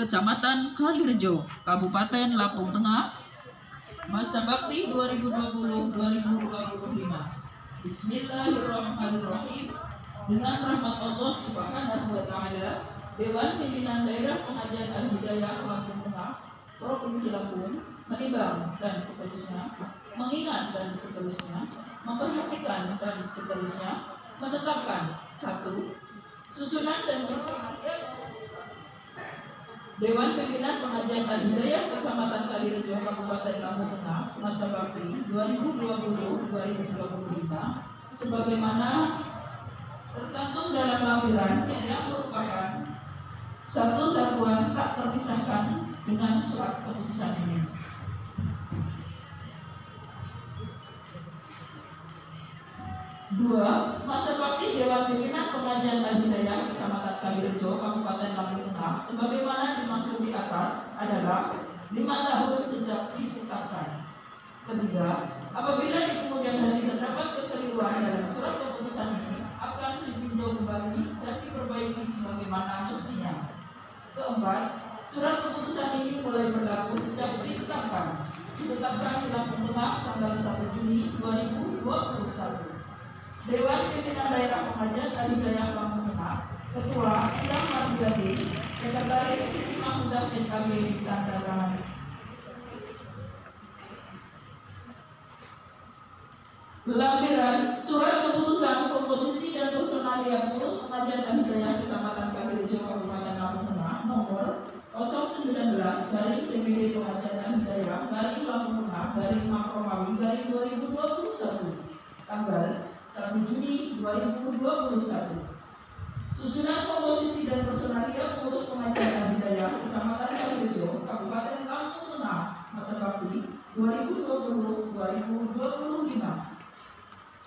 Kecamatan Kalirejo, Kabupaten Lampung Tengah, masa bakti 2020-2025. Bismillahirrahmanirrahim. Dengan rahmat Allah Subhanahu wa taala, Dewan Pimpinan Daerah Pengajian Al-Hidayah Lampung Tengah, Provinsi Lampung, menimbang dan seterusnya, mengingat dan seterusnya, memperhatikan dan seterusnya, menetapkan satu susunan dan pelaksanaan Dewan Pimpinan Pengajian Al-Hidayah Kecamatan Kalirejo Kabupaten Lampung Tengah masa bakti 2020-2025 sebagaimana tercantum dalam lampiran yang merupakan satu satuan tak terpisahkan dengan surat keputusan ini. Dua, masa bakti dan Hidayah Kecamatan Kalirejo, Kabupaten Lampung Tengah, sebagaimana dimaksud di atas adalah lima tahun sejak ditetapkan. Ketiga, apabila di kemudian hari terdapat kekeliruan dalam surat keputusan ini, akan ditinjau kembali dan diperbaiki sebagaimana mestinya. Keempat, surat keputusan ini mulai berlaku sejak ditetapkan. Ditetapkan di Lampung Tengah tanggal 1 Juni 2021. Dewan Pimpinan Daerah Pengajian dari Jaya Lampung Ketua Sidang Marjadi, Sekretaris Siti Mahmudah SKB ditandatangani. Lampiran Surat Keputusan Komposisi dan Personalia Pengurus Pengajian dan Hidayah Kecamatan Kalirejo Kabupaten Lampung Tengah nomor 019 garing DPD Pengajian dan Hidayah garing Lampung Tengah garing Makromawi garing 2021 tanggal 1 Juni 2021 Susunan komposisi dan personalia pengurus pengajian hidayah Kecamatan Kalirejo, Kabupaten Lampung Tengah, masa bakti 2020-2025.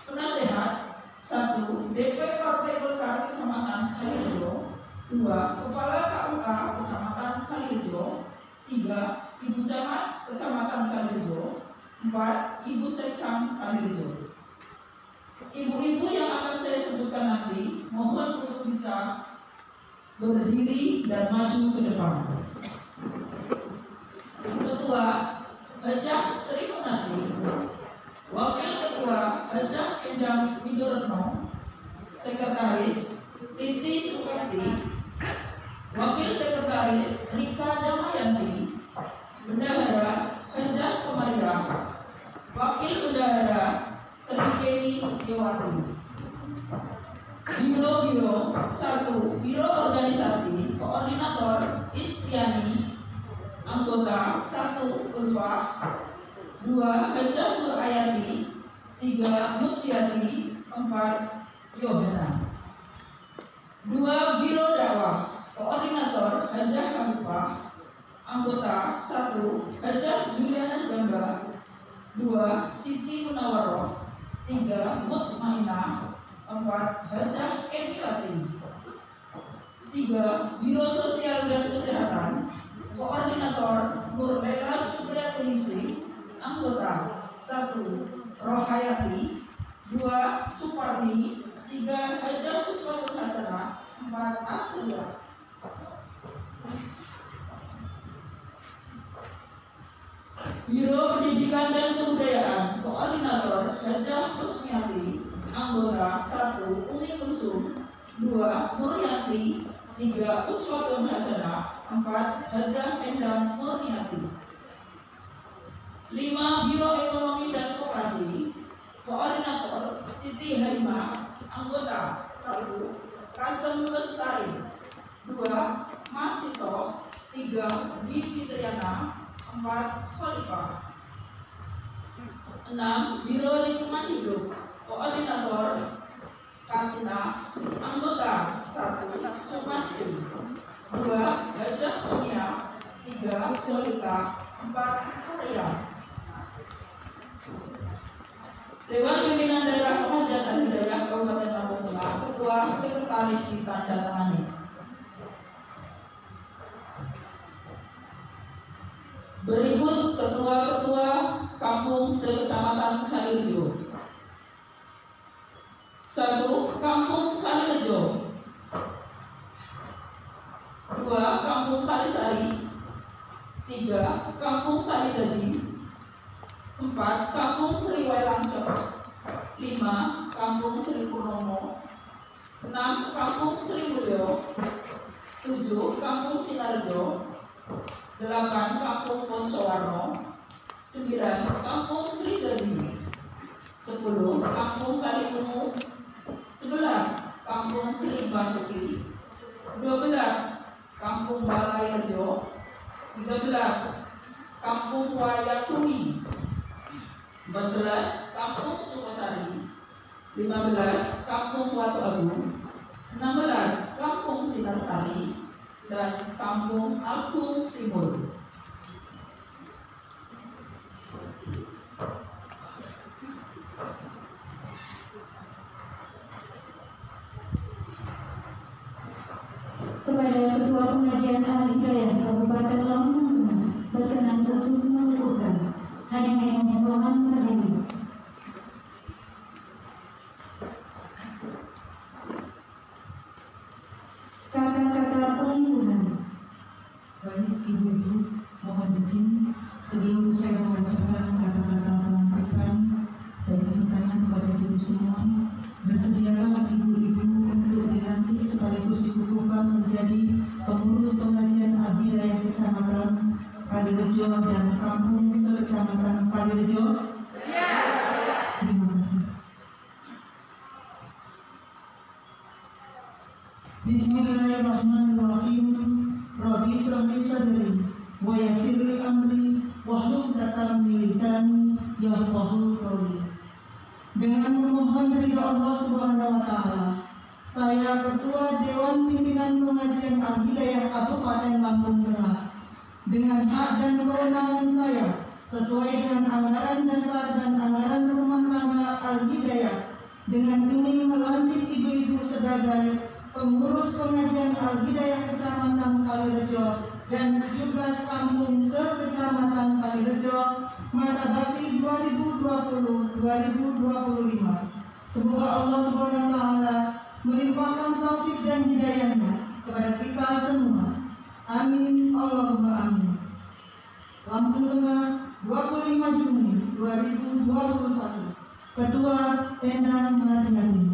Penasehat 1. DP Partai Golkar Kecamatan Kalirejo 2. Kepala KUK Kecamatan Kalirejo 3. Ibu Camat Kecamatan Kalirejo 4. Ibu Sekcam Kalirejo Ibu-ibu yang akan saya sebutkan nanti mohon untuk bisa berdiri dan maju ke depan. Ketua Baca Terima. Wakil Ketua Baca Endang Widoretno, Sekretaris Titi Sukarti, Wakil Sekretaris Rika Damayanti, Bendahara Hajah Kemaria, Wakil Bendahara Trigeni Setiawati. Biro-biro satu Biro Organisasi Koordinator Istiani Anggota satu Ulfa dua Hajah Nur Ayati tiga Mutiati empat Yohana dua Biro Dakwah Koordinator Hajah Habibah Anggota satu Hajah Juliana Zamba dua Siti Munawaroh tiga Mutmainah empat Hajah Emiwati tiga Biro Sosial dan Kesehatan. Koordinator Nurlela Supriyatingsi anggota satu Rohayati. Dua Suparni tiga Hajah Puspatul Hasanah. Empat Asria Biro Pendidikan dan Kebudayaan Koordinator Hajah Kusmiati Anggota 1 Umi Kulsum 2 Muriati 3 Uswatun Hasanah 4 Hajah Endang Murniati 5 Biro Ekonomi dan Koperasi Koordinator Siti Halimah Anggota 1 Kasem Lestari. Dua Masito tiga Bibi Triana empat Khalifah enam Biro Lingkungan Hidup. Koordinator Kasina Anggota satu Sumasti dua Gajah Sunia. Tiga Solika empat Surya Dewan Pimpinan Daerah Pengajian dan Hidayah Kabupaten Lampung Tengah Ketua Sekretaris ditandatangani Berikut ketua-ketua kampung sekecamatan Kalirejo. Satu, Kampung Kalirejo. Dua, Kampung Kalisari. Tiga, Kampung Kalidadi. Empat, Kampung Sri Wailangsep. Lima, Kampung Sri Purnomo. Enam, Kampung Sri Mulyo. Tujuh, Kampung Sinarjo. Delapan, Kampung Poncowarno. Sembilan, Kampung Sri Gadi. Sepuluh, Kampung Kalimungu. Sebelas, Kampung Sri Basuki. Dua belas, Kampung Balayarjo. Tiga belas, Kampung Wayakui. Empat belas, Kampung Sukosari. Lima belas, Kampung Watu Agung. Enam belas, Kampung Sinarsari. Dan Kampung Agung Timur. kepada Ketua Pengajian Al Hidayah Kabupaten Lampung berkenan untuk mengukuhkan hanya ruangan berdiri. Kata-kata pengukuhan Baik ibu-ibu, mohon izin sebelum saya membacakan kata-kata pelantikan, saya bertanya kepada ibu semua, bersediakah ibu-ibu untuk dilantik sekaligus dikukuhkan menjadi pengurus pengajian Abidayah Kecamatan Kalirejo dan Kampung Sekecamatan Kalirejo? Terima kasih. Bismillahirrahmanirrahim. Rabbi shrah li sadri wa yassir li amri wahlul 'uqdatam min lisani yafqahu qawli. Dengan memohon ridha Allah Subhanahu wa taala, saya Ketua Dewan Pimpinan Pengajian Al-Hidayah Kabupaten Lampung Tengah dengan hak dan kewenangan saya sesuai dengan anggaran dasar dan anggaran rumah tangga Al-Hidayah dengan ingin melantik ibu-ibu sebagai pengurus pengajian Al-Hidayah Kecamatan Kalirejo dan 17 kampung sekecamatan Kalirejo masa bakti 2020-2025. Semoga Allah Subhanahu wa taala melimpahkan taufik dan hidayahnya kepada kita semua. Amin Allahumma amin. Lampung Tengah 25 Juni 2021 Ketua Endang Mardiani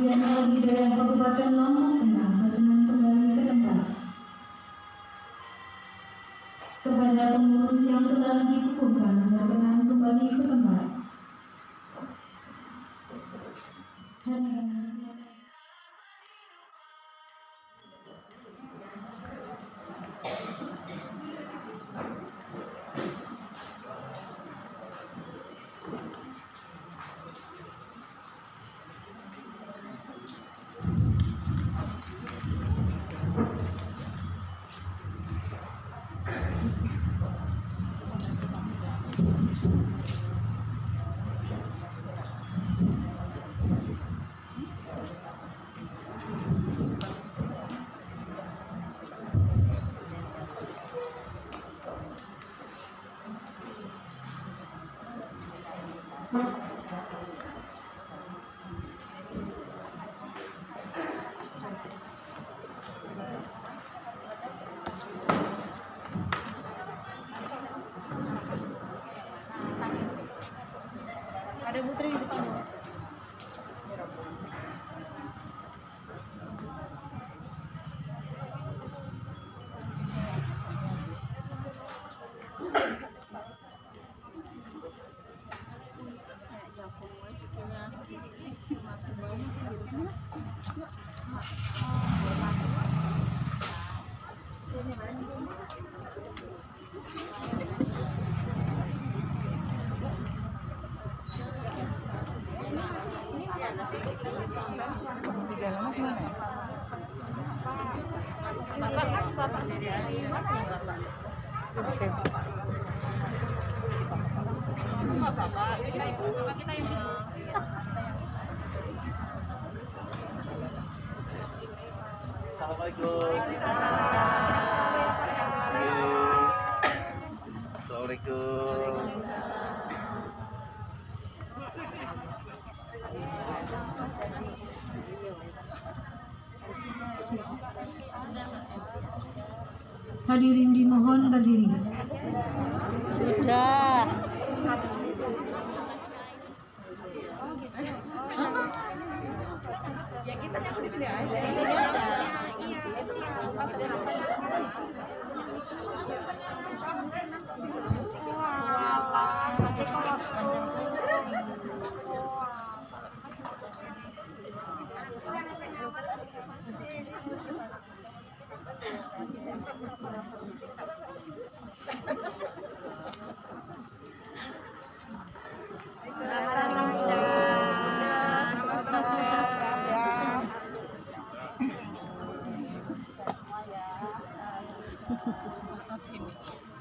Ketua Pengajian Al Hidayah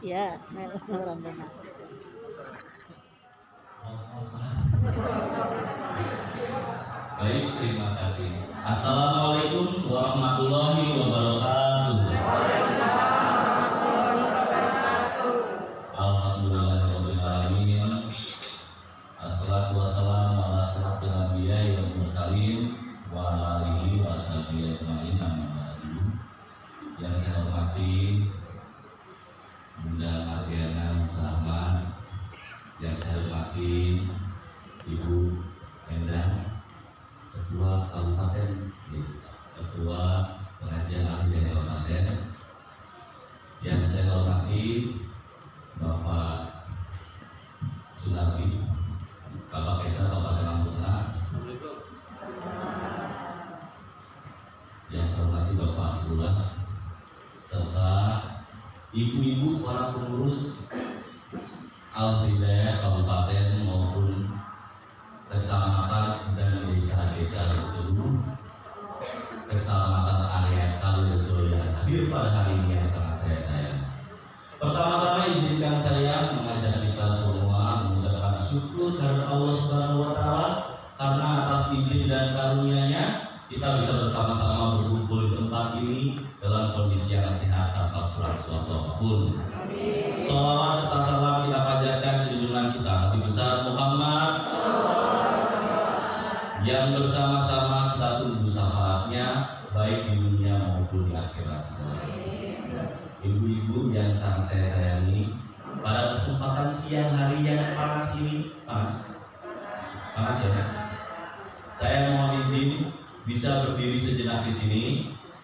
Ya, benar. Baik, terima kasih. Assalamualaikum warahmatullahi wabarakatuh. Bisa berdiri sejenak di sini,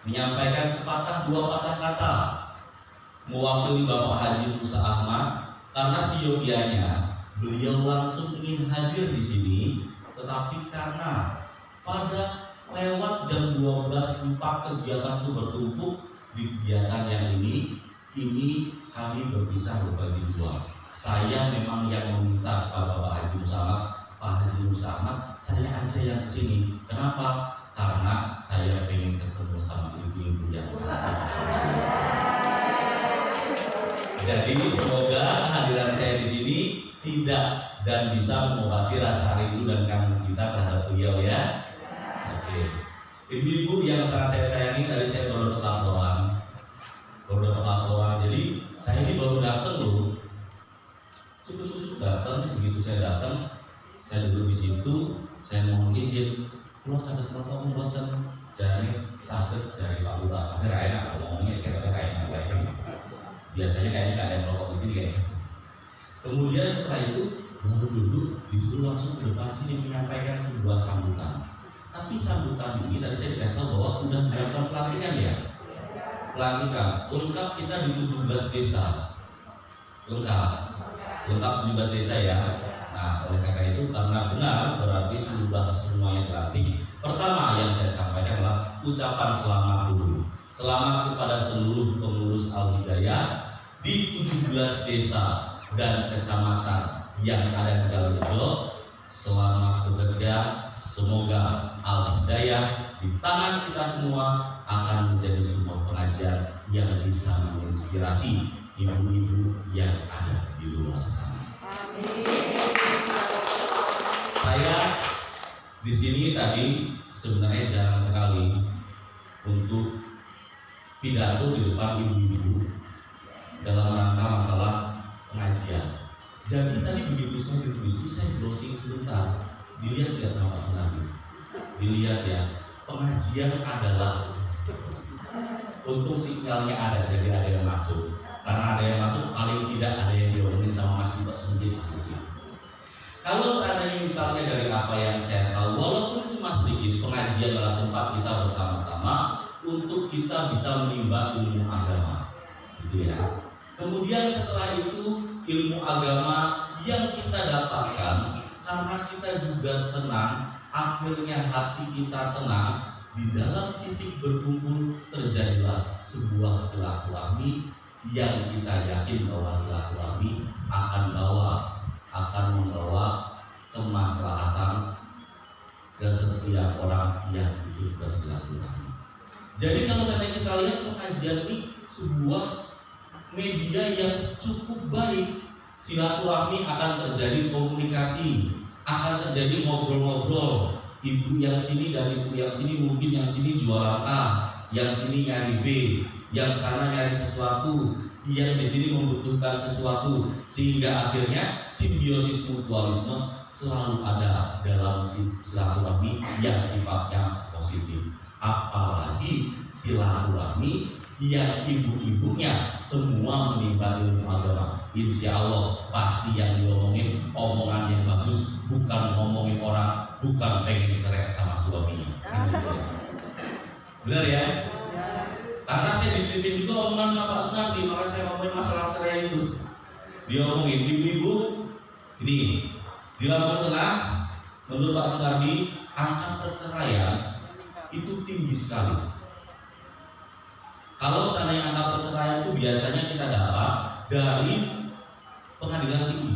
menyampaikan sepatah dua patah kata mewakili Bapak Haji Musa Ahmad karena siogianya beliau langsung ingin hadir di sini tetapi karena pada lewat jam 12 empat kegiatan itu bertumpuk di kegiatan yang ini ini kami berpisah berbagi dua. Saya memang yang meminta Bapak Haji Musa Ahmad Pak Haji Musa Ahmad saya aja yang ke sini kenapa karena saya ingin ketemu sama ibu-ibu yang jadi semoga kehadiran saya di sini tidak dan bisa mengobati rasa rindu dan kangen kita terhadap beliau ya. Oke. Ibu-ibu yang sangat saya sayangi tadi saya baru dapat laporan, baru dapat laporan. Jadi saya ini baru datang loh. Cukup-cukup datang, begitu saya datang, saya duduk di situ, saya mohon izin, kalau sakit apa pembuatan jari sakit jari Pak Lurah, akhirnya enak kalau ngomongnya kira-kira kayak apa biasanya kayaknya nggak ada merokok di sini kayaknya. Kemudian setelah itu baru duduk disuruh langsung ke depan sini menyampaikan sebuah sambutan. Tapi sambutan ini tadi saya dikasih tahu bahwa sudah dilakukan pelantikan ya. Pelantikan lengkap kita di 17 desa. Lengkap. Lengkap 17 desa ya. Nah, oleh karena itu karena benar berarti sudah semuanya dilantik. Pertama yang saya sampaikan adalah ucapan selamat dulu. Selamat kepada seluruh pengurus Al-Hidayah di 17 desa dan kecamatan yang ada di Kalimantan. Selamat bekerja, semoga Al-Hidayah di tangan kita semua akan menjadi sebuah pengajian yang bisa menginspirasi ibu-ibu yang ada di luar sana. Saya di sini tadi sebenarnya jarang sekali untuk pidato di depan ibu-ibu dalam rangka masalah pengajian. Jadi tadi begitu saya berdiskusi, saya browsing sebentar, dilihat nggak sama Pak Nabi? Dilihat ya, pengajian adalah untuk sinyalnya ada, jadi ada yang masuk. Karena ada yang masuk, paling tidak ada yang diomongin sama Mas Mbak sendiri. Kalau seandainya misalnya dari apa yang saya tahu, walaupun cuma sedikit, pengajian adalah tempat kita bersama-sama untuk kita bisa menimba ilmu agama, gitu ya. Kemudian setelah itu ilmu agama yang kita dapatkan karena kita juga senang, akhirnya hati kita tenang, di dalam titik berkumpul terjadilah sebuah silaturahmi yang kita yakin bahwa silaturahmi akan bawa akan membawa kemaslahatan ke setiap orang yang hidup bersilaturahmi. Jadi kalau saya kita lihat pengajian ini sebuah media yang cukup baik. Silaturahmi akan terjadi komunikasi, akan terjadi ngobrol-ngobrol. Ibu yang sini dan ibu yang sini mungkin yang sini jualan A, yang sini nyari B, yang sana nyari sesuatu, yang di sini membutuhkan sesuatu, sehingga akhirnya simbiosis mutualisme selalu ada dalam silaturahmi yang sifatnya positif. Apalagi silaturahmi yang ibu-ibunya semua menimba ilmu agama. Insya Allah pasti yang diomongin omongan yang bagus, bukan ngomongin orang, bukan pengen cerai sama suaminya. Benar ya? Karena saya dipimpin juga omongan sama Pak Sunardi, makanya saya ngomongin masalah cerai itu. Dia ngomongin ibu-ibu, ini di Lampung Tengah, menurut Pak Sunardi, angka perceraian itu tinggi sekali. Kalau seandainya angka perceraian itu biasanya kita dapat dari pengadilan tinggi,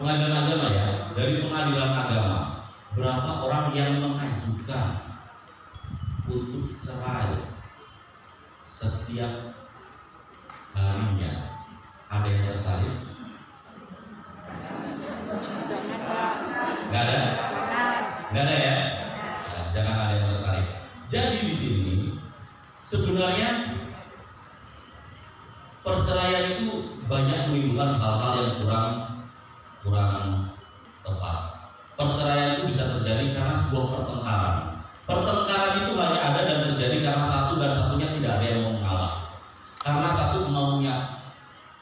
pengadilan agama ya, dari pengadilan agama. Berapa orang yang mengajukan untuk cerai setiap harinya? Ada yang tertarik? Gak ada? Gak ada ya? Nah, jangan ada yang tertarik. Jadi di sini sebenarnya perceraian itu banyak menimbulkan hal-hal yang kurang kurang tepat. Perceraian itu bisa terjadi karena sebuah pertengkaran. Pertengkaran itu hanya ada dan terjadi karena satu dan satunya tidak ada yang mau mengalah. Karena satu maunya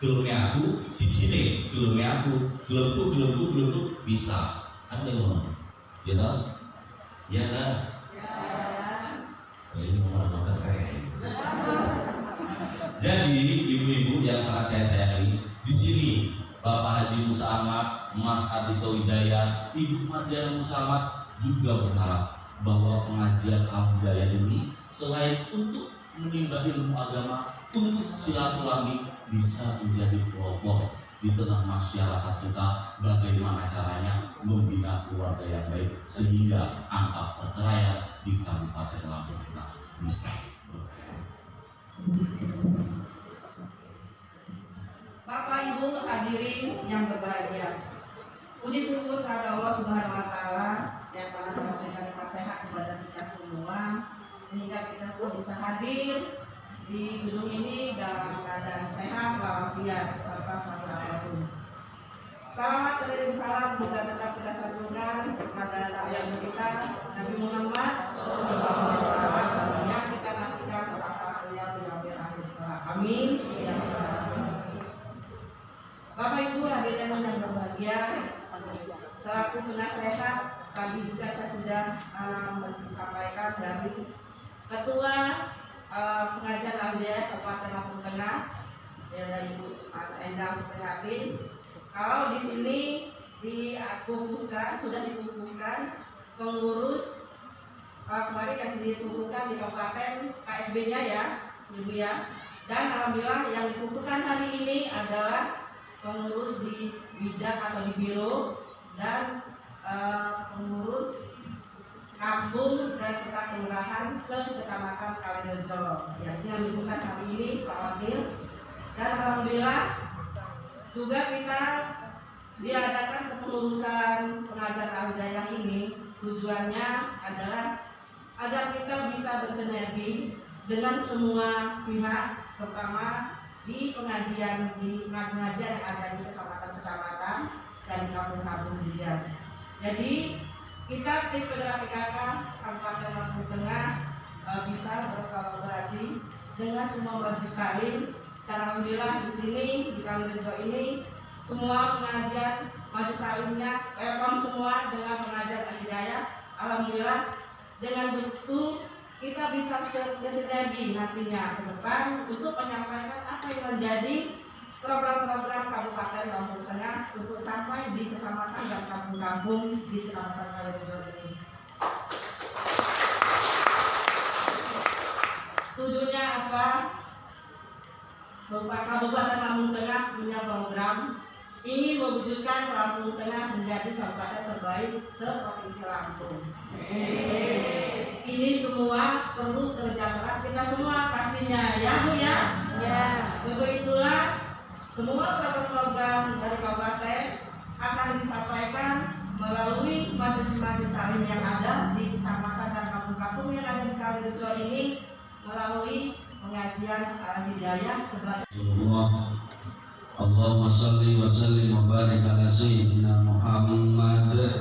gelumnya aku, si sini gelumnya aku, gelumku, gelumku, gelumku bisa. Kan dia ngomong, ya tahu? Ya kan? Ya. Ini ngomong keren. Jadi ibu-ibu yang sangat saya sayangi di sini Bapak Haji Musa Ahmad, Mas Ardito Wijaya, Ibu Mardiana Musa Ahmad juga berharap bahwa pengajian Al-Hidayah ini selain untuk menimba ilmu agama, untuk silaturahmi bisa menjadi kelompok di tengah masyarakat kita bagaimana caranya membina keluarga yang baik sehingga angka perceraian di Kabupaten Lampung kita bisa Bapak Ibu hadirin yang berbahagia. Puji syukur kepada Allah Subhanahu wa taala yang telah memberikan sehat kepada kita semua sehingga kita semua bisa hadir di gedung ini dalam keadaan sehat walafiat tanpa masalah apa pun. Selamat kirim salam juga tetap kita satukan kepada yang kita Nabi Muhammad Sallallahu Alaihi Wasallam yang kita nantikan beliau di akhir. Amin. Bapak Ibu hadirin yang berbahagia, selaku penasehat tadi juga saya sudah uh, menyampaikan dari Ketua uh, Pengajian Aldia Kabupaten Lampung Tengah, ya Ibu Endang Prihatin. Kalau di sini dikumpulkan sudah dikumpulkan pengurus uh, kemarin kan dikumpulkan di kabupaten KSB-nya ya, Ibu ya. Dan alhamdulillah yang dikumpulkan hari ini adalah pengurus di bidang atau di biro dan uh, pengurus kampung dan serta kelurahan se-kecamatan Kalirejo yang menyebutkan hari ini Pak Wakil. Dan Alhamdulillah juga kita diadakan kepengurusan pengajar al ini. Tujuannya adalah agar kita bisa bersinergi dengan semua pihak pertama di pengajian di pengajian yang ada di kecamatan-kecamatan dan di kampung-kampung juga. Jadi kita tim penggerak PKK Kabupaten Lampung Tengah e, bisa berkolaborasi dengan semua majlis taklim. Dan alhamdulillah di sini di Kalirejo ini semua pengajian majlis taklimnya welcome semua dengan pengajian al Alhamdulillah dengan betul kita bisa bersinergi nantinya ke depan untuk menyampaikan apa yang menjadi program-program Kabupaten Lampung Tengah untuk sampai di kecamatan dan kampung-kampung di Kecamatan Kalimantan ini. Tujuannya apa? Kabupaten Lampung Tengah punya program ingin mewujudkan Lampung Tengah menjadi kabupaten terbaik se-provinsi Lampung. Ini semua perlu kerja keras kita semua pastinya ya Bu ya. Ya. Untuk itulah semua program-program dari kabupaten akan disampaikan melalui majelis-majelis taklim yang ada di kecamatan dan kampung-kampung yang ada di Kalimantan ini melalui pengajian al-hidayah sebagai Allahumma salli wa sallim wa barik ala sayyidina Muhammad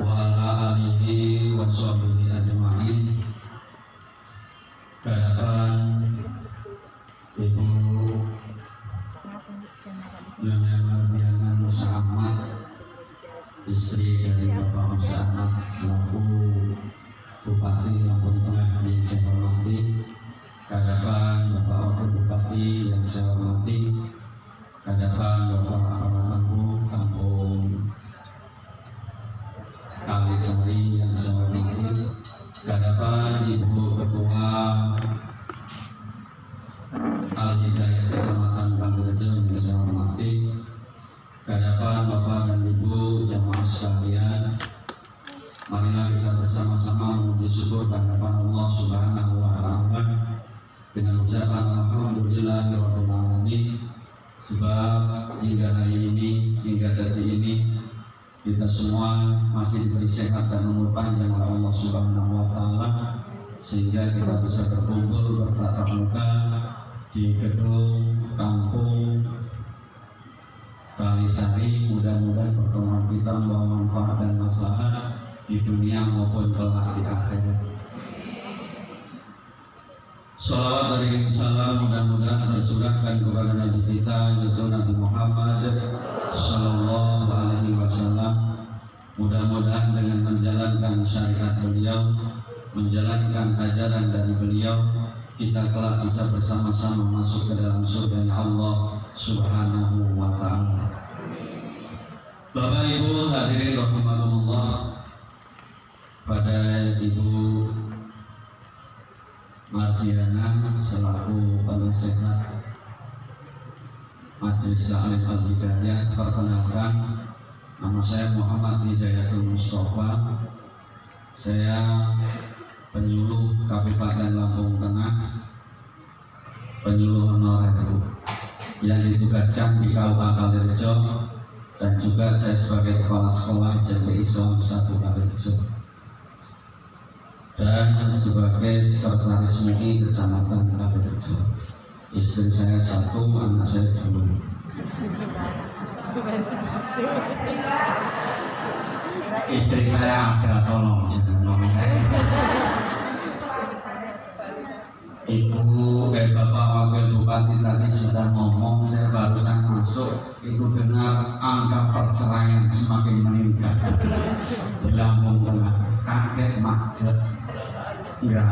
wa ala alihi wa sahbihi ajma'in. Kehadapan Ibu Bapak Ibu hadirin rahimakumullah. Pada Ibu Mardiana selaku penasehat Majelis Taklim Al Hidayah perkenalkan nama saya Muhammad Hidayatul Mustafa. Saya penyuluh Kabupaten Lampung Tengah penyuluh honorer yang ditugaskan di Kabupaten Kalirejo dan juga saya sebagai kepala sekolah SMP Islam 1 Kalirejo dan sebagai sekretaris MUI Kecamatan Kalirejo. Istri saya satu, anak saya dua. Istri saya ada, tolong jangan Ibu dan Bapak Wakil Bupati tadi sudah ngomong, saya barusan masuk, itu dengar angka perceraian semakin meningkat di Lampung Tengah, kaget macet Ya.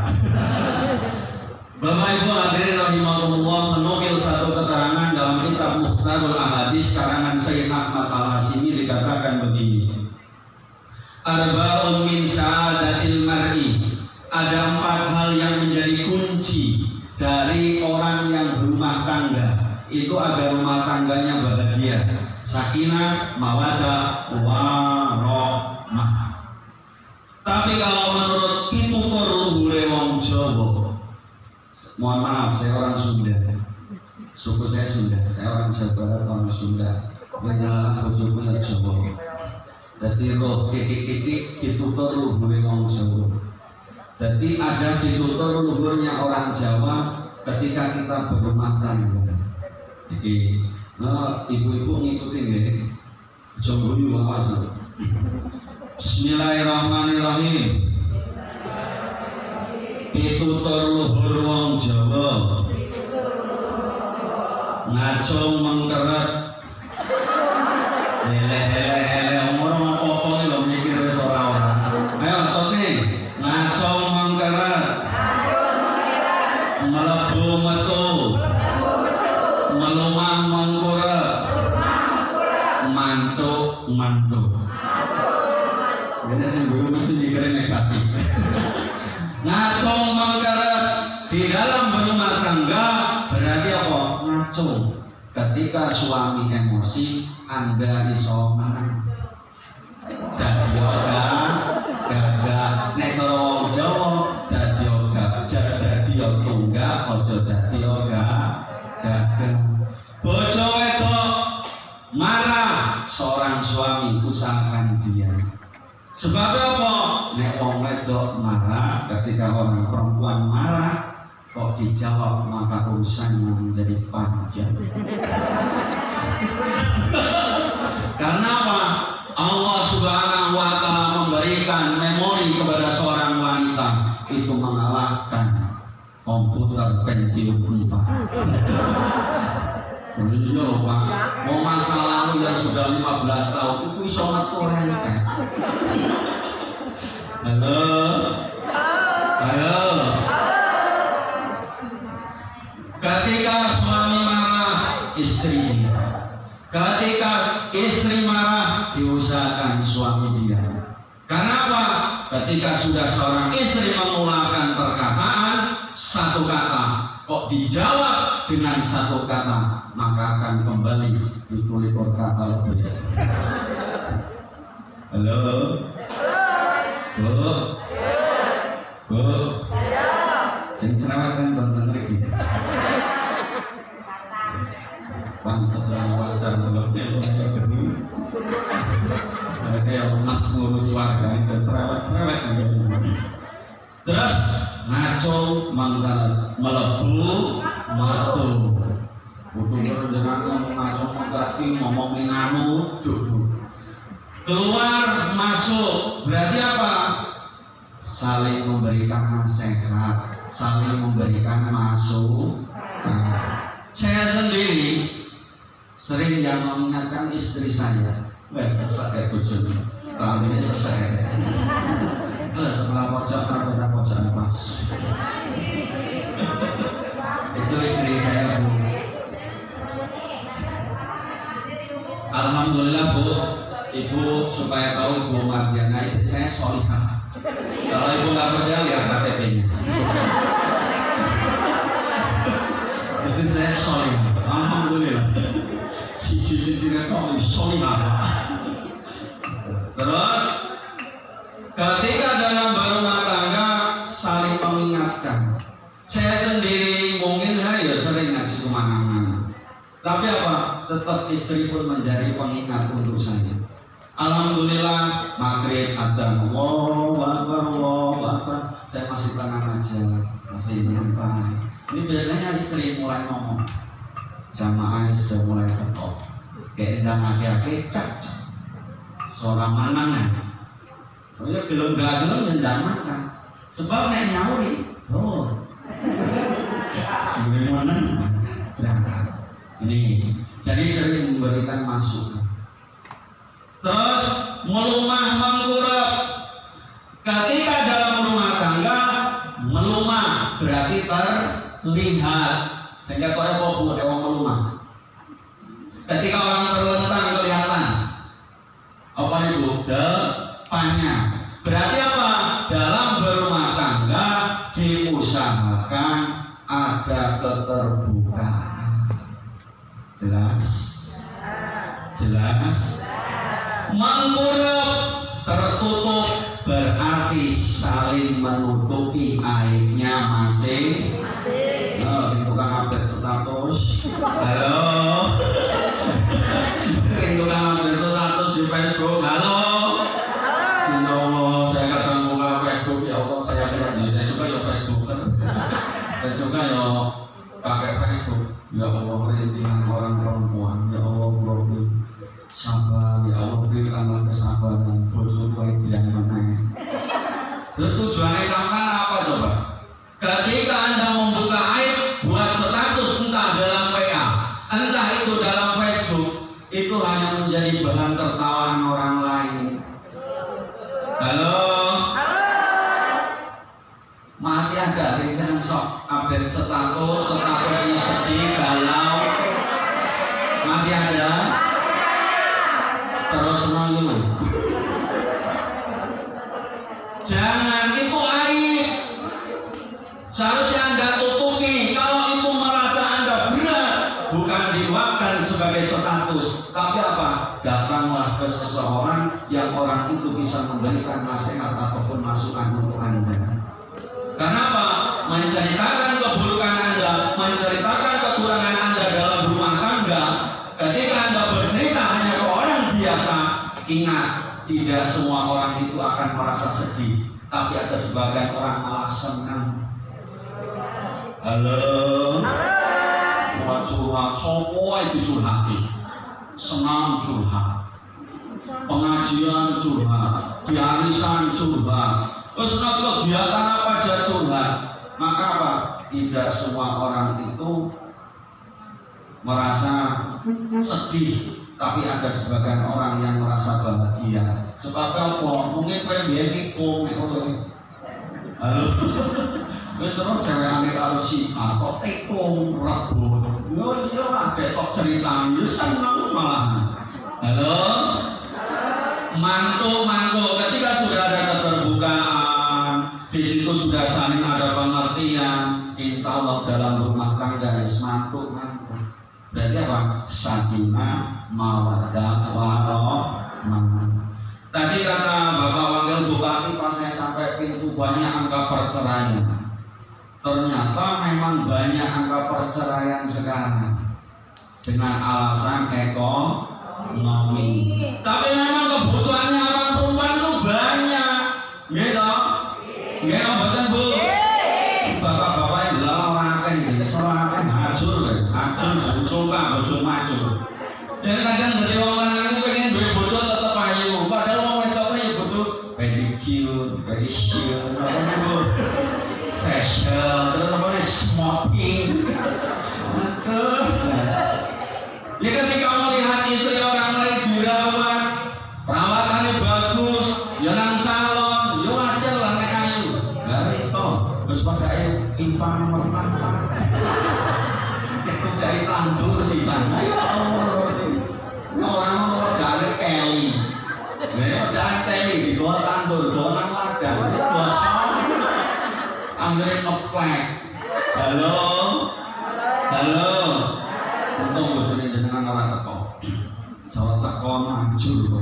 Bapak Ibu hadirin rahimahullah menukil satu keterangan dalam kitab Muhtarul Ahadis karangan Sayyid Ahmad Al-Hasimi dikatakan begini. Arba'un min sa'adatil mar'i. Ada empat hal yang menjadi kunci dari orang yang berumah tangga itu agar rumah tangganya bahagia. Sakinah, mawadah, warahmah. Tapi kalau menurut pitutur luhure wong Jawa, mohon maaf saya orang Sunda. Suku saya Sunda, saya orang Jawa orang Sunda. Menjalan bojoku ya Jawa. Jadi roh kiki-kiki ditutur luhure wong Jawa. Jadi ada ditutur luhurnya orang Jawa ketika kita berumah tangga. Jadi nah, ibu-ibu ngikutin ya. Yuk awas. Bismillahirrahmanirrahim. Pitutur luhur wong Jawa. Ngacung mengkeret. Lele-lele Ketika suami emosi, anda iso istri Ketika istri marah, diusahakan suami dia. Kenapa? Ketika sudah seorang istri mengeluarkan perkataan satu kata, kok dijawab dengan satu kata, maka akan kembali ditulis kata lebih. Halo, Ada yang emas ngurus warga itu cerewet-cerewet. Terus ngaco mangkal melebu matu. Butuh jangan ngomong ngaco mengkerti ngomong nganu jodoh. Keluar masuk berarti apa? Saling memberikan nasihat, saling memberikan masuk. Saya sendiri sering yang mengingatkan istri saya Wah, sesak ya bojone. Tahun ini ya. Lah sebelah pojok pojok pojok pas. Itu istri saya bu. Alhamdulillah bu, ibu supaya tahu ibu Mardiana istri saya solihah. Kalau ibu nggak percaya lihat KTP-nya. Istri saya solihah. Sisi-sisi rekam solihah. Terus ketika dalam berumah tangga saling mengingatkan. Saya sendiri mungkin saya ya sering ngaji ke mana-mana. Tapi apa? Tetap istri pun menjadi pengingat untuk saya. Alhamdulillah maghrib ada saya masih tenang aja masih menyentuh ini biasanya istri mulai ngomong jamaah sudah mulai ketok kayak endang aki-aki cak. Seorang manang ya oh ya belum gak belum nyendang makan. Sebab nek nyauri oh. Mana berangkat ini jadi sering memberikan masukan terus melumah mengkurap ketika dalam rumah tangga melumah berarti terlihat. Sehingga kau apa bu ewa melumah ketika orang terlentang kelihatan. Apa itu depannya. Berarti apa? Dalam berumah tangga diusahakan ada keterbukaan. Jelas? Jelas? Mengurut tertutup berarti saling menutupi aibnya masing-masing. Oh, sing tukang update status. Halo. sebagian orang alasan kan? Halo. Buat curhat. Semua itu curhat, senam curhat. Pengajian curhat. Diarisan curhat. Oh, terus. Kegiatan apa aja curhat. Maka apa? Tidak semua orang itu merasa sedih tapi ada sebagian orang yang merasa bahagia. Sebab apa? Mungkin pengen dia Wis terus cewek ambil alusi, kok tekung rebo. Yo yo ada kok cerita, yo seneng malah. Halo. Mantu mantu ketika sudah ada keterbukaan, di situ sudah saling ada pengertian, insya Allah dalam rumah tangga is mantu mantu. Berarti apa? Sakinah, mawadah, warohmah. Tadi kata Bapak Wakil Bupati pas saya sampai pintu banyak angka perceraian. Ternyata memang banyak angka perceraian sekarang dengan alasan ekonomi. Tapi memang kebutuhannya orang perempuan itu banyak, gitu. Gitu, betul bu. Bapak-bapak yang dalam makan, ini selalu makan hancur, hancur, sumpah, bersumpah, hancur. Jadi kadang dari orang Krishna. Halo. Halo. Untung bosone jenengan ora teko. Salah takon hancur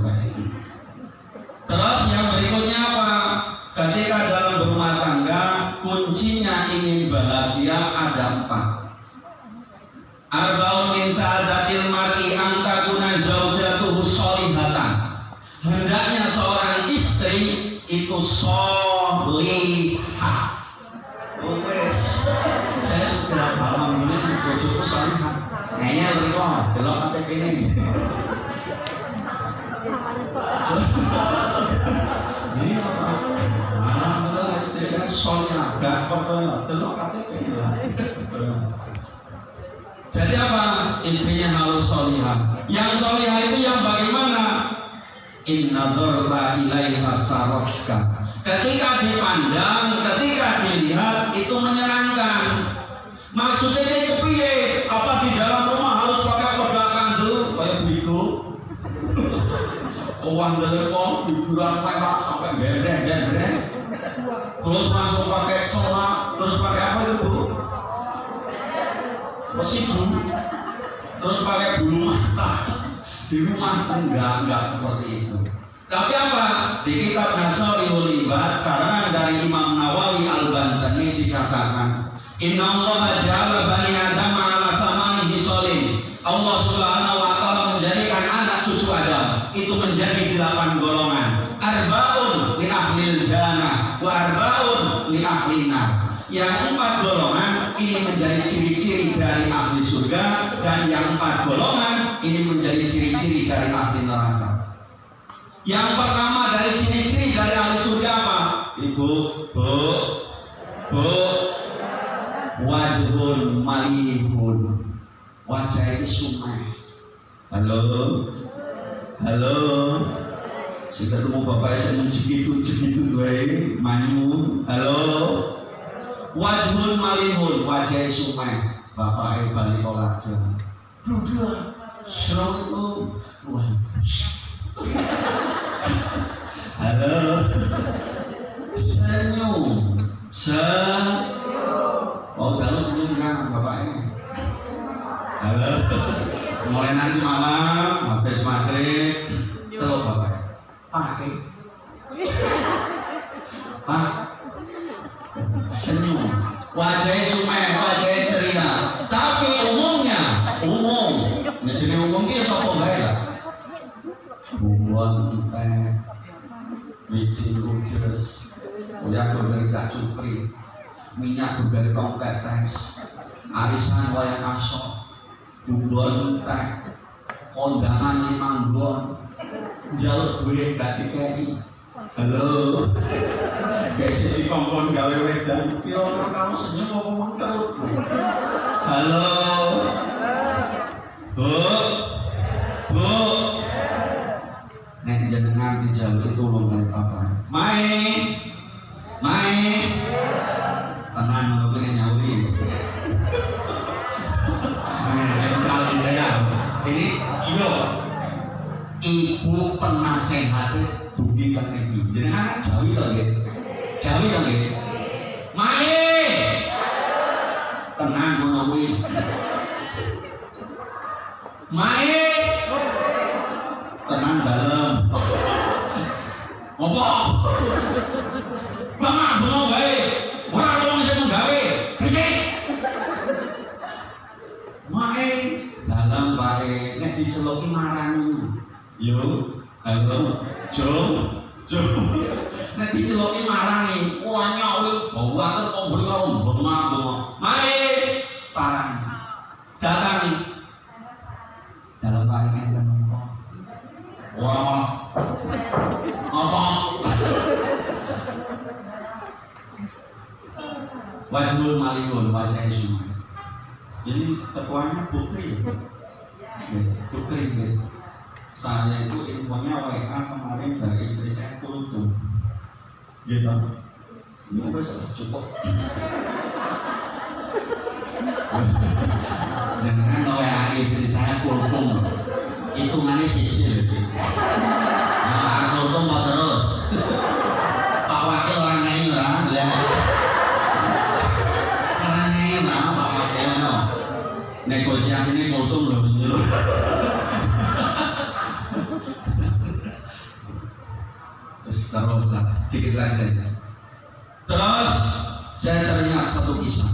nggak nggak seperti ciri-ciri dari ahli neraka. Yang pertama dari ciri-ciri dari ahli surga apa? Ibu, bu, bu, wajhun malihun. Wajah itu sumai. Halo, halo. Sudah ketemu bapak saya mencikitu cikitu gue, manyu. Halo. Wajhun malihun, wajah sumai. Bapak ibu balik olahraga. Dua, wah, Halo. Senyum. Se. Oh, kalau senyum kan bapaknya. Halo. Mulai nanti malam habis maghrib celok bapaknya. Pakai. Pak. Senyum. Wajahnya sumeh, wajahnya umum. Nah, jadi umum ini sapa bae lah bubuan teh biji kudus kuliah dari cukri minyak dari tong tetes arisan wayang asok. Bubuan teh. Kondangan limang bon jaluk duit gak dikei. Halo. Biasa di kompon gawe wedan piro kamu senyum ngomong terus. Halo bu. Bu. Nek jenengan dijauh itu oleh papa main. Main. Tenang mungkin nyawi. Ini iyo ibu penasehat dugi kan iki. Jenengan jawi to nggih to nggih main. Tenang ngono kuwi main. Tenang dalam. Apa? Bangga bengok gawe. Ora wong sing gawe. Berisik. Mae dalam bae nek diseloki marani. Yo halo. Jom jom nek diseloki marani. Wah nyawi bawa ter kombol karo bengak bengok mae parang. Datangi dalam bae enten Wah, apa? Wajhul maliyun, wajah semua. Jadi ketuanya Putri. Ya, Putri ya. Saya itu infonya WA kemarin dari istri saya Kultum. Gitu. Ini udah cukup. Jangan WA istri saya Kultum hitungannya sisi gitu. Nah, untung mau terus. Pak Wakil ya. Terus terus lah, lagi. Terus saya teringat satu kisah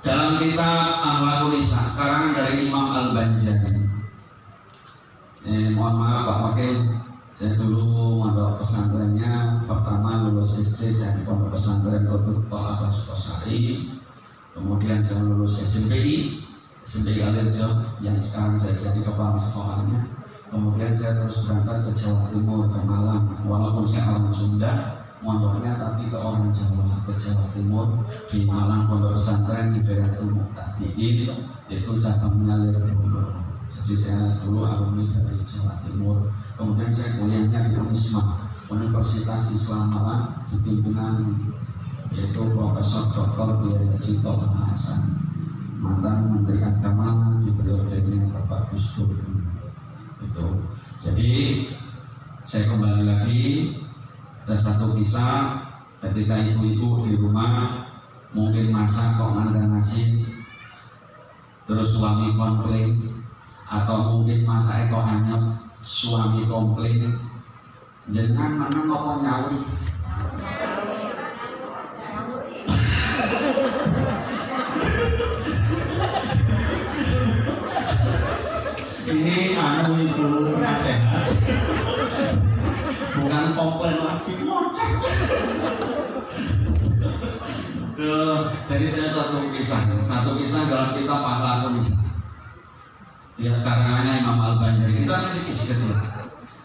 dalam kitab Ahlakul Isa karangan dari Imam Al Banjari eh, mohon maaf Pak Wakil. Saya dulu mondok pesantrennya. Pertama lulus SD saya di pondok pesantren Kodok Tola Sukosari kemudian saya lulus SMPI SMPI Alirjo yang sekarang saya jadi kepala sekolahnya. Kemudian saya terus berangkat ke Jawa Timur ke Malang. Walaupun saya orang Sunda mondoknya tapi ke orang Jawa ke Jawa Timur. Di Malang pondok pesantren di daerah Tumuk Tadiin itu cabangnya Lirboyo jadi saya dulu alumni dari Jawa Timur. Kemudian saya kuliahnya di Unisma Universitas Islam Malang di pimpinan yaitu Profesor Dr. Kiai Cito Hasan. Mantan Menteri Agama di periodenya Bapak Gus Dur. Itu. Jadi saya kembali lagi. Ada satu kisah ketika ibu-ibu di rumah mungkin masak kok nggak nasi terus suami konflik atau mungkin masa kok anyep suami komplain. Jenengan mana ngomong nyauri ini anu itu nasihat bukan komplain lagi Duh, jadi saya satu kisah. Satu kisah dalam kitab pahlawan kisah ya karangannya Imam Al Banjari kita nanti kisah kecil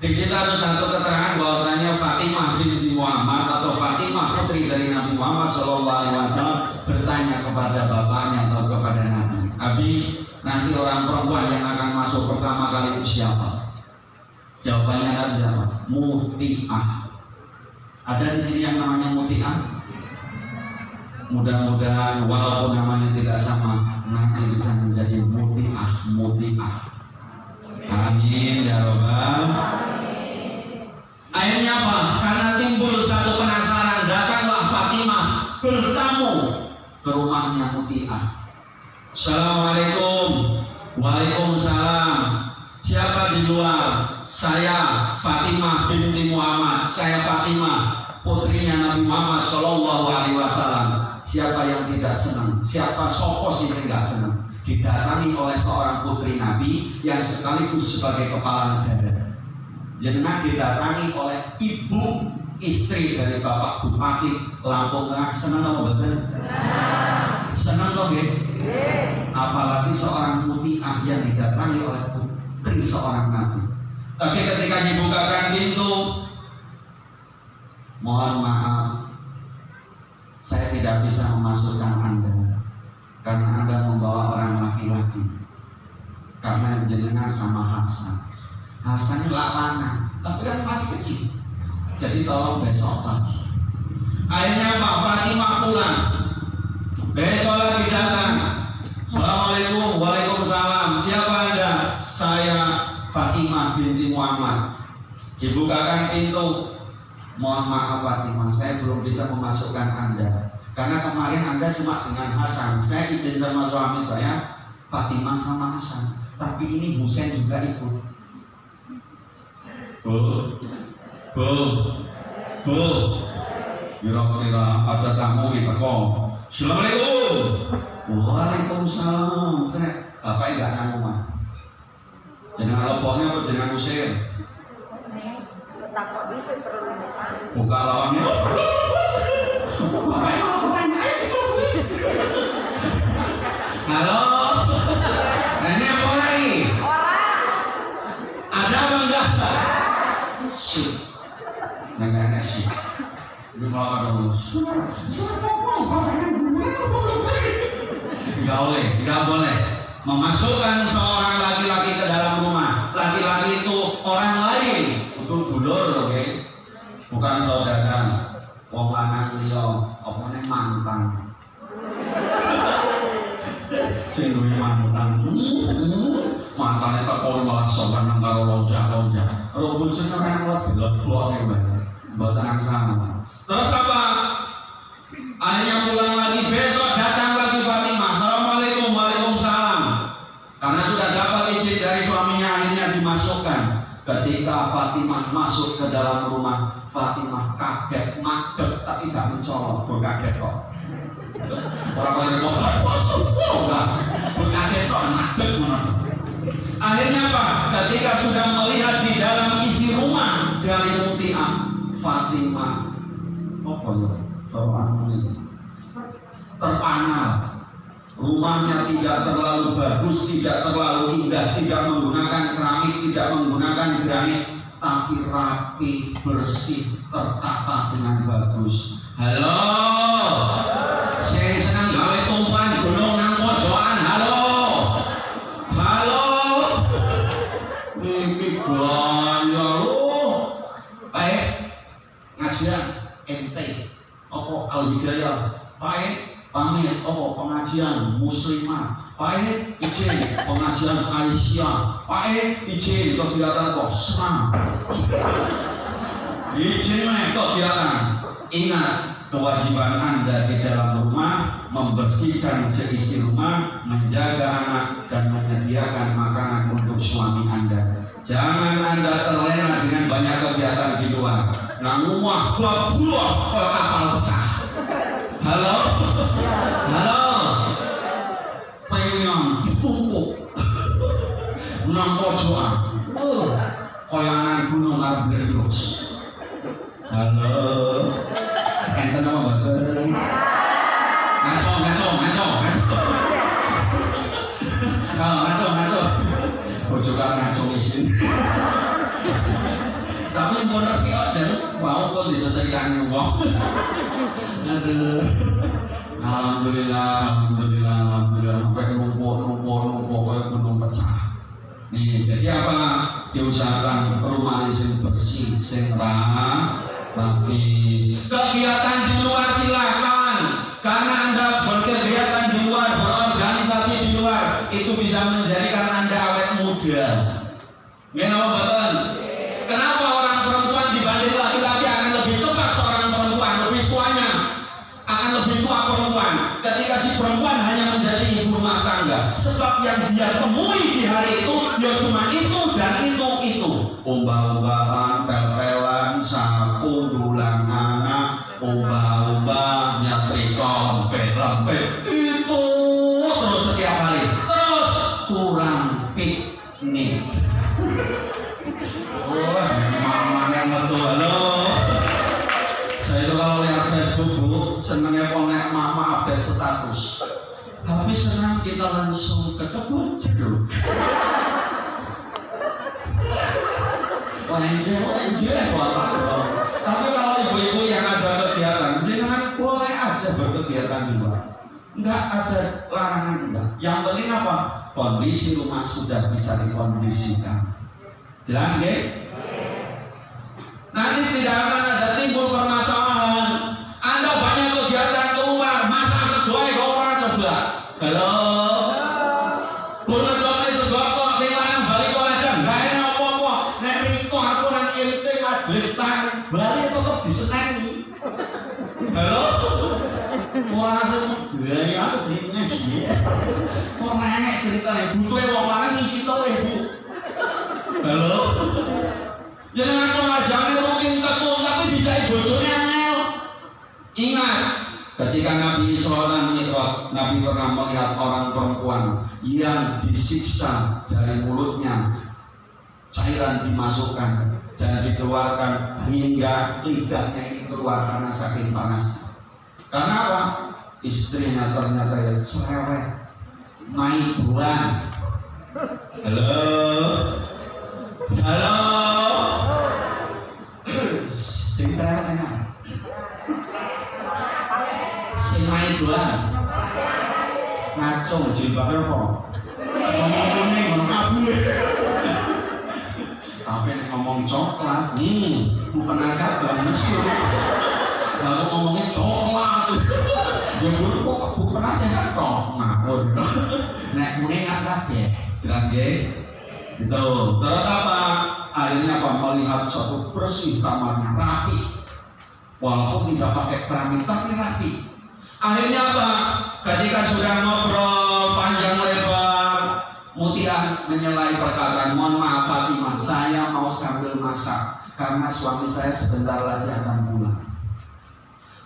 di situ ada satu keterangan bahwasanya Fatimah binti Muhammad atau Fatimah putri dari Nabi Muhammad Shallallahu Alaihi Wasallam bertanya kepada bapaknya atau kepada Nabi, Abi nanti orang perempuan yang akan masuk pertama kali itu siapa? Jawabannya Nabi siapa? Muti'ah. Ada di sini yang namanya Muti'ah? Mudah-mudahan walaupun namanya tidak sama, nanti bisa menjadi Muti'ah, Muti'ah. Amin ya robbal. Akhirnya apa? Karena timbul satu penasaran, datanglah Fatimah bertamu ke rumahnya Muti'ah. Assalamualaikum. Waalaikumsalam. Siapa di luar? Saya Fatimah binti Muhammad. Saya Fatimah putrinya Nabi Muhammad Shallallahu Alaihi Wasallam. Siapa yang tidak senang? Siapa sopo sih yang tidak senang? Didatangi oleh seorang putri Nabi yang sekaligus sebagai kepala negara. Jenengan didatangi oleh ibu istri dari Bapak Bupati Lampung Tengah. Senang apa betul? Senang kok Apalagi seorang mutiah yang didatangi oleh putri seorang nabi. Tapi ketika dibukakan pintu, mohon maaf, tidak bisa memasukkan Anda karena Anda membawa orang laki-laki. Karena jenengan sama Hasan. Hasan lana, tapi kan masih kecil. Jadi tolong besok lagi. Akhirnya Pak Fatimah pulang. Besok lagi datang. Assalamualaikum, waalaikumsalam. Siapa anda? Saya Fatimah binti Muhammad. Dibukakan pintu. Mohon maaf Fatimah, saya belum bisa memasukkan anda. Karena kemarin anda cuma dengan Hasan. Saya izin sama suami saya, Fatimah sama Hasan. Tapi ini Husain juga ikut. Bu, bu, bu. Kira-kira ada tamu kita kok. Assalamualaikum. Waalaikumsalam. Saya bapak enggak nang omah. Jenengan lepoknya apa jenengan usir? takut bisa perlu Buka lawangnya. Halo. Nah, ini apa lagi? orang Ada apa enggak? Sih. Sih. Ini mau ada Enggak boleh, enggak boleh memasukkan seorang laki-laki ke dalam rumah. Laki-laki itu orang lain, itu dulur, oke? Bukan saudara. Wong lanang liya, apa mantan. Mantane teko malah sopan nang karo lonjak-lonjak. Kalau bojone ora kuat dilebok nih, Mbak. Mboten angsana. Terus apa? Akhirnya pulang lagi besok datang lagi Fatimah. Assalamualaikum, waalaikumsalam. Karena sudah dapat izin dari suaminya akhirnya dimasukkan. Ketika Fatimah masuk ke dalam rumah, Fatimah kaget, maget, tapi gak mencolok, berkaget kok. Orang lain kok, berkaget kok, mana. Akhirnya apa? Ketika sudah melihat di dalam isi rumah dari Muti'ah, Fatimah, apa ya? Terpanal rumahnya tidak terlalu bagus, tidak terlalu indah, tidak menggunakan keramik, tidak menggunakan granit, tapi rapi, bersih, tertata dengan bagus. Halo, saya hidayah, baik pamit oh pengajian muslimah. Pak izin pengajian Aisyah. Pak izin kegiatan kok senang. Izin kegiatan ingat kewajiban anda di dalam rumah membersihkan seisi rumah menjaga anak dan menyediakan makanan untuk suami anda. Jangan Anda terlena dengan banyak kegiatan di luar. Nah, rumah buah-buah kok kapal pecah. Halo? Halo? Pengen ditumpuk. Nang pojokan. Oh, koyangan gunung arep bledus. Halo? Enten apa mboten? Ngaco, ngaco, ngaco. Oh, ngaco, ngaco. Pojokan ngaco isin. Tapi bener sih mau kok disetrikain wong. Alhamdulillah, alhamdulillah, alhamdulillah. Sampai numpuk, numpuk, numpuk kayak gunung pecah. Nih, jadi apa? Diusahakan rumah sing bersih, sing rapi. Kegiatan di luar silakan, karena anda bisa dikondisikan jelas nggih Nanti tidak akan ada timbul permasalahan. Anda banyak kegiatan keluar, masa kok orang coba. Halo. Kulo coba sebab kok sing lanang bali kok ada enggak enak apa-apa. Nek riko aku nang MT majelis tang, bali tetep diseneni. Halo. Wah langsung gaya aku dene sih. Kok nanya ceritanya butuh wong ngisi to Bu. Halo. Jangan pengajaran rutin tekun tapi bisa bojone angel. Ingat, ketika Nabi Isra Mi'raj, Nabi pernah melihat orang perempuan yang disiksa dari mulutnya cairan dimasukkan dan dikeluarkan hingga lidahnya ini keluar karena saking panas. Karena apa? Istrinya ternyata cerewet, naik bulan. Halo, halo. Sing cerewet enak. Sing doang. Ngaco apa? Ngomong. Tapi ngomong coklat, nih, mesur. Lalu ngomongnya coklat. Ya kok bukan sehat kok. Nek kabeh. Jelas ya? Gitu. Terus apa? Akhirnya apa? Melihat suatu bersih kamarnya rapi. Walaupun tidak pakai keramik tapi rapi. Akhirnya apa? Ketika sudah ngobrol panjang lebar, Mutia menyelai perkataan, mohon maaf Fatimah, saya mau sambil masak karena suami saya sebentar lagi akan pulang.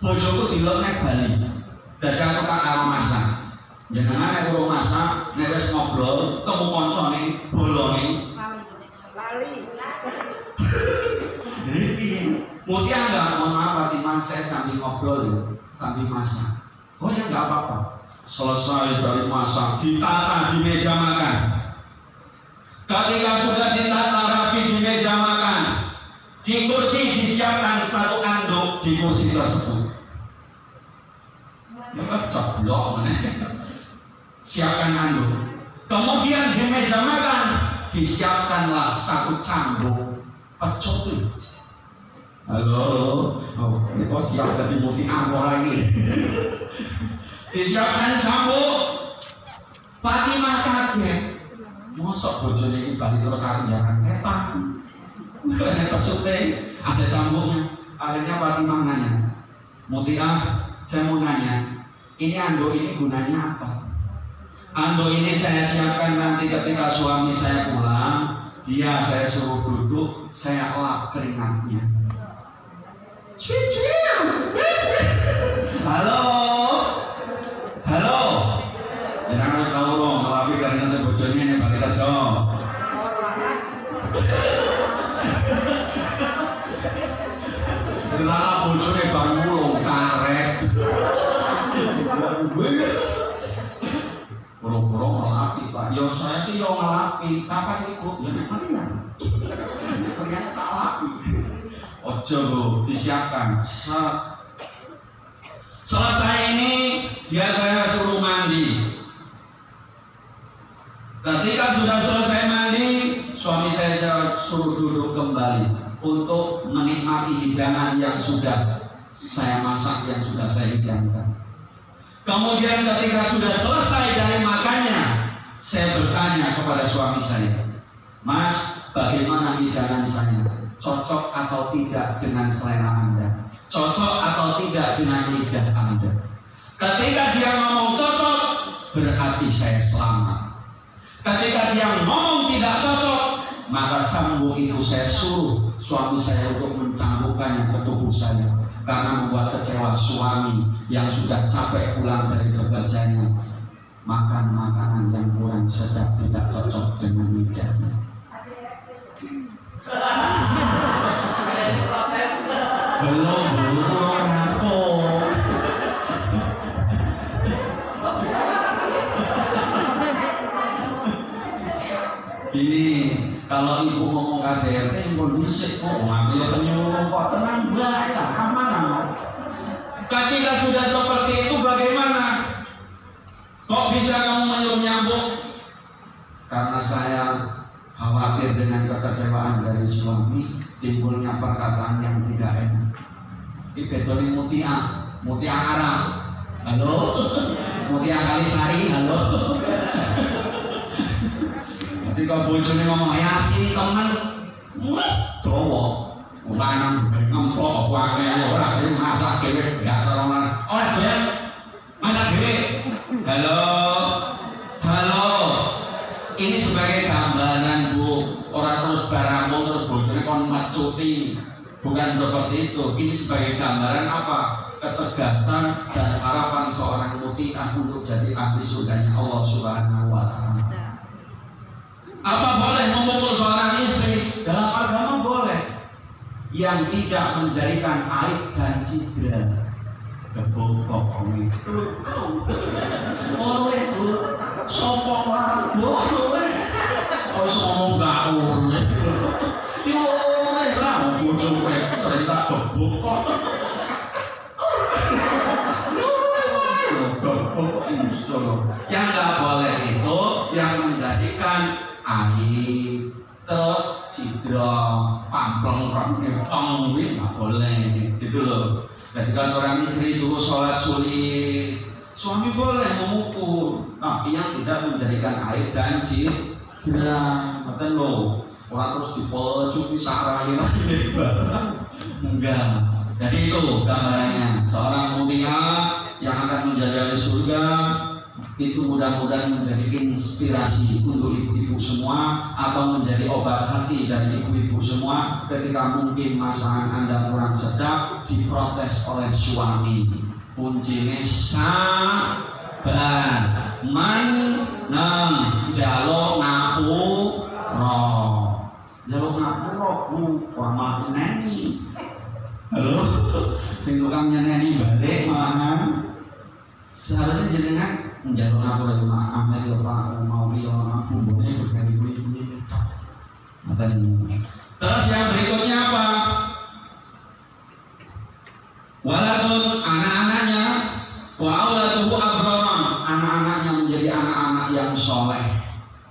Bojoku dilok nek Bali. Dadi aku tak masak. Jenengan nek urung masak, nek wis ngobrol, temu kancane, bolone. Iki Mutia enggak, mohon maaf Fatimah, saya sambil ngobrol ya, sambil masak. Oh ya enggak apa-apa. Selesai dari masak, ditata di meja makan. Ketika sudah ditata rapi di meja makan, di kursi disiapkan satu anduk di kursi tersebut. Ya kan ceblok? Siapkan anduk. Kemudian di meja makan disiapkanlah satu cambuk pecuk tuh. Halo, oh, ini kok siap dari muti angkor lagi. Disiapkan cambuk. Fatimah kaget. Mosok bojone iki bali terus kepan. Nek pecuk ada cambuknya. Akhirnya Fatimah nanya, Mutia, saya mau nanya, ini anduk ini gunanya apa? Anduk ini saya siapkan nanti ketika suami saya pulang, dia saya suruh duduk saya lap keringatnya. Sweet. halo? Halo? Jangan harus tahu dong ngelapi keringatnya bojone ini bagi kerja Setelah bojone bang mulung karet Ya saya sih yang ngelapi Kapan ikut? Ya memang iya Ternyata tak lapi. Ojo disiapkan. Selesai ini Dia saya suruh mandi. Ketika sudah selesai mandi Suami saya suruh duduk kembali Untuk menikmati hidangan yang sudah saya masak Yang sudah saya hidangkan. Kemudian ketika sudah selesai dari makannya, saya bertanya kepada suami saya, Mas, bagaimana hidangan saya? Cocok atau tidak dengan selera Anda? Cocok atau tidak dengan lidah Anda? Ketika dia ngomong cocok, berarti saya selamat. Ketika dia ngomong tidak cocok, maka cambuk itu saya suruh suami saya untuk mencambukkannya ke tubuh saya karena membuat kecewa suami yang sudah capek pulang dari bekerjanya makan makanan yang kurang sedap tidak cocok dengan lidahnya belum belum rampung Ini kalau ibu ngomong KDRT kondisi kok ngambil penyuluh kok tenang baik lah aman aman. Ketika sudah seperti itu? Kok bisa kamu menyuruh nyambung? Karena saya khawatir dengan kekecewaan dari suami timbulnya perkataan yang tidak enak. Ini betulin mutia, mutia Arab. Halo, mutia Kalisari. Halo. Ketika bojone ngomong ya sini temen, cowok, lanang ngemplok wae ora dhewe masak dhewe biasa ora oleh bayar dhewe. Halo, halo. Ini sebagai gambaran bu, orang terus baramu terus bojone kon macuti. Bukan seperti itu. Ini sebagai gambaran apa? Ketegasan dan harapan seorang mutiah untuk jadi ahli surganya Allah Subhanahu wa taala. Apa boleh memukul seorang istri? Dalam agama boleh. Yang tidak menjadikan aib dan cedera. Tuh. Sopok lah. Boleh. Ngomong gak. Ya lah. Cerita. Yang nggak boleh itu yang menjadikan terus sidro pamplong rempong nggak boleh gitu loh ketika seorang istri suruh sholat sulit suami boleh memukul tapi yang tidak menjadikan air dan sidra betul loh orang terus dipojok disarahin enggak. Jadi itu gambarannya. Seorang mulia yang akan menjadi ahli surga itu mudah-mudahan menjadi inspirasi untuk ibu-ibu semua atau menjadi obat hati dari ibu-ibu semua ketika mungkin masakan anda kurang sedap diprotes oleh suami. Kuncinya sabar. Menang. Jalo ngapu roh jalo ngapu roh mati neni halo? Sing tukang nyanyi balik malahan seharusnya jenengan menjalur aku lagi? Maaf lagi pak mau dia aku boleh berkali-kali ini terus yang berikutnya apa? Waladun anak-anaknya. Wa auladuhu abrama. Anak-anaknya menjadi anak-anak yang soleh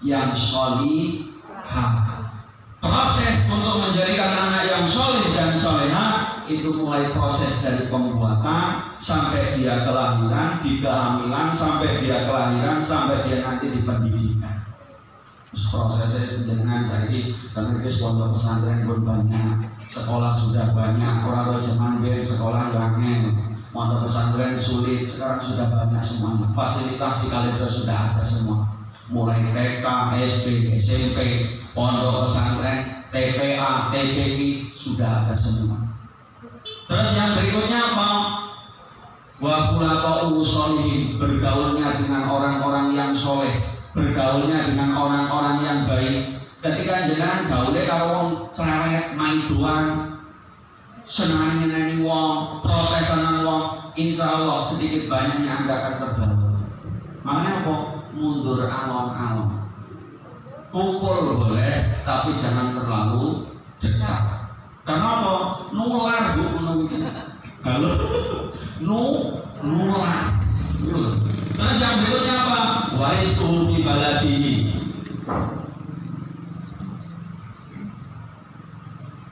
yang solihah. Proses untuk menjadikan anak yang soleh dan soleha itu mulai proses dari pembuatan sampai dia kelahiran, di kehamilan, sampai dia kelahiran, sampai dia nanti di pendidikan. Prosesnya sejenengan jadi karena kita pondok pesantren pun banyak, sekolah sudah banyak, orang tua zaman biar sekolah yang pondok pesantren sulit, sekarang sudah banyak semuanya. Fasilitas di Kalimantan sudah ada semua, mulai TK, SD, SMP, pondok pesantren, TPA, TPP sudah ada semua. Terus yang berikutnya apa? Wa sholihin bergaulnya dengan orang-orang yang soleh, bergaulnya dengan orang-orang yang baik. Ketika jenengan gaulnya kalau wong cerewet main doang, senang nyeneni wong, protesan wong, insya Allah sedikit banyaknya anda akan terbawa. Makanya apa? Mundur alon-alon. Kumpul boleh, tapi jangan terlalu dekat. Karena apa? Nular bu, menunggu Halo, nu, nular. Terus yang berikutnya apa? Waris fi baladihi.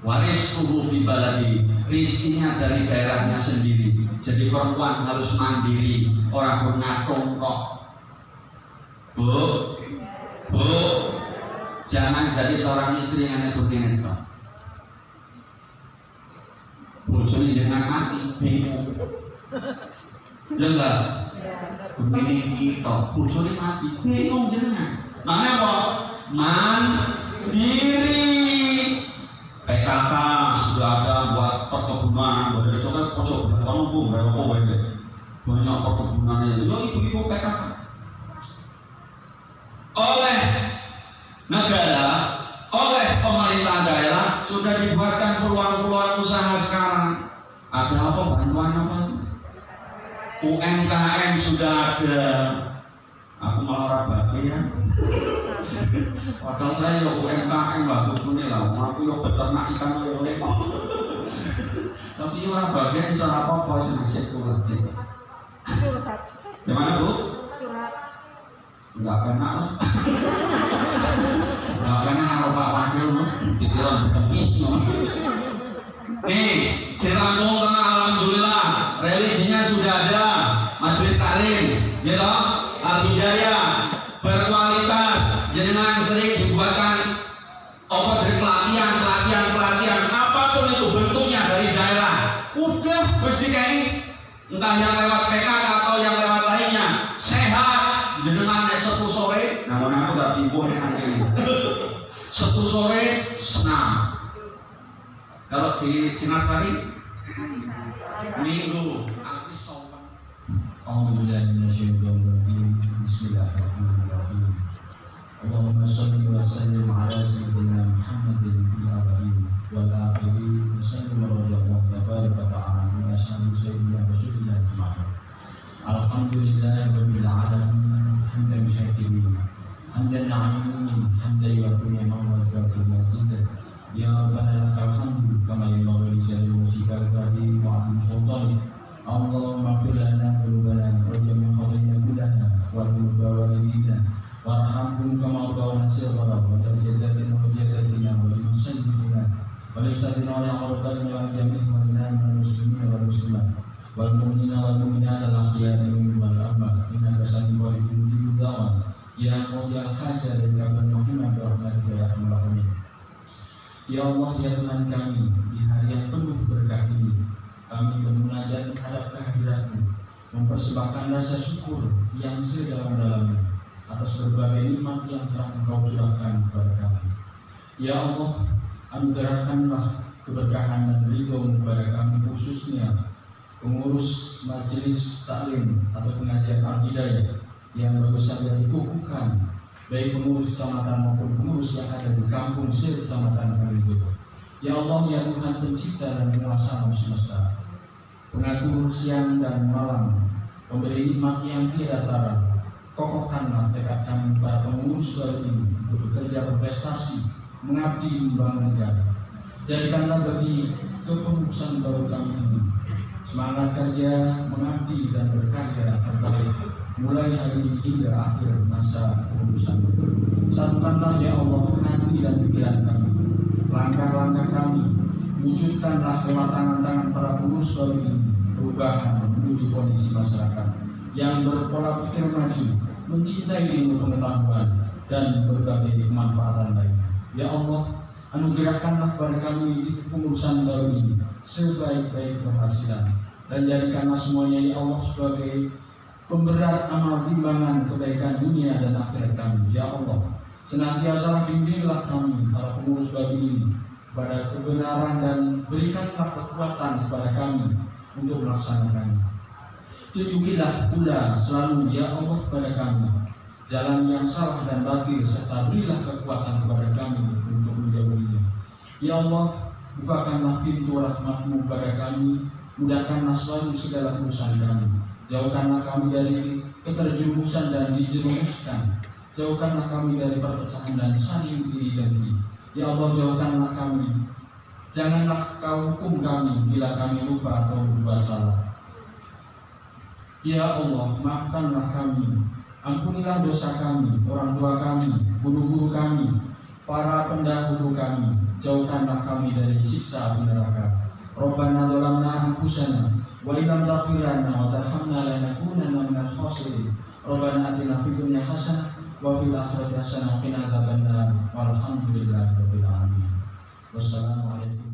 Waris fi baladi Rizkinya dari daerahnya sendiri. Jadi perempuan harus mandiri. Orang bernatung kok. Bu Bu. Jangan jadi seorang istri yang begini kok Bojone dengan mati bingung. Ya? Begini kita bojone mati bingung jenengan. Makanya apa? Mandiri. PKK sudah ada buat perkebunan, buat dari soalnya pojok belakang bu, berapa apa banyak banyak perkebunannya. Yo ibu-ibu PKK. Oleh negara oleh pemerintah daerah sudah dibuatkan peluang-peluang usaha sekarang. Ada apa bantuan apa? UMKM sudah ada. Aku malah orang bagian. Padahal saya ya UMKM bagus ini lah. Aku ya beternak ikan lele. Tapi ya orang bagian bisa apa apa sih nasib. Gimana bu? Enggak enak. Enggak kalau Pak Wakil pikiran habis. Nih, di Lampung Tengah Alhamdulillah. Religinya sudah ada. Majelis taklim, ya toh? Al-Hidayah berkualitas. Jenengan sering dibuatkan apa sering? Pelatihan, pelatihan, pelatihan. Apa pun itu bentuknya dari daerah. Udah mesti kayak entah yang lewat PK sore senam kalau di sinar hari minggu. Alhamdulillah أن عن من حمدا يكون يوم الجمعة siang dan malam, pemberi nikmat yang tiada tara, kokohkanlah tekad kami para pengurus baru ini bekerja berprestasi, mengabdi membangun negara. Jadikanlah bagi kepengurusan baru kami ini semangat kerja, mengabdi dan berkarya terbaik mulai hari ini hingga akhir masa kepengurusan. Satukanlah ya Allah hati dan pikiran kami, langkah-langkah kami, wujudkanlah lewat tangan-tangan para pengurus baru ini perubahan menuju kondisi masyarakat yang berpola pikir maju, mencintai ilmu pengetahuan dan berbagai kemanfaatan lainnya. Ya Allah, anugerahkanlah kepada kami di pengurusan baru ini sebaik-baik keberhasilan dan jadikanlah semuanya ya Allah sebagai pemberat amal timbangan kebaikan dunia dan akhirat kami. Ya Allah, Senantiasa bimbinglah kami, para pengurus babi ini, pada kebenaran dan berikanlah kekuatan kepada kami untuk melaksanakannya. Tunjukilah pula selalu ya Allah kepada kami jalan yang salah dan batil serta berilah kekuatan kepada kami untuk menjauhinya. Ya Allah, bukakanlah pintu rahmatmu kepada kami, mudahkanlah selalu segala urusan kami. Jauhkanlah kami dari keterjerumusan dan dijerumuskan. Jauhkanlah kami dari perpecahan dan saling iri dengki. Ya Allah, jauhkanlah kami. Janganlah kau hukum kami bila kami lupa atau berbuat salah. Ya Allah, maafkanlah kami. Ampunilah dosa kami, orang tua kami, guru-guru kami, para pendahulu kami. Jauhkanlah kami dari siksa api neraka. Rabbana zalamna anfusana wa illam taghfir lana wa tarhamna lanakunanna minal khasirin. Rabbana atina fid dunya hasanah wa fil akhirati hasanah qina adzabannar. Alamin. Wassalamualaikum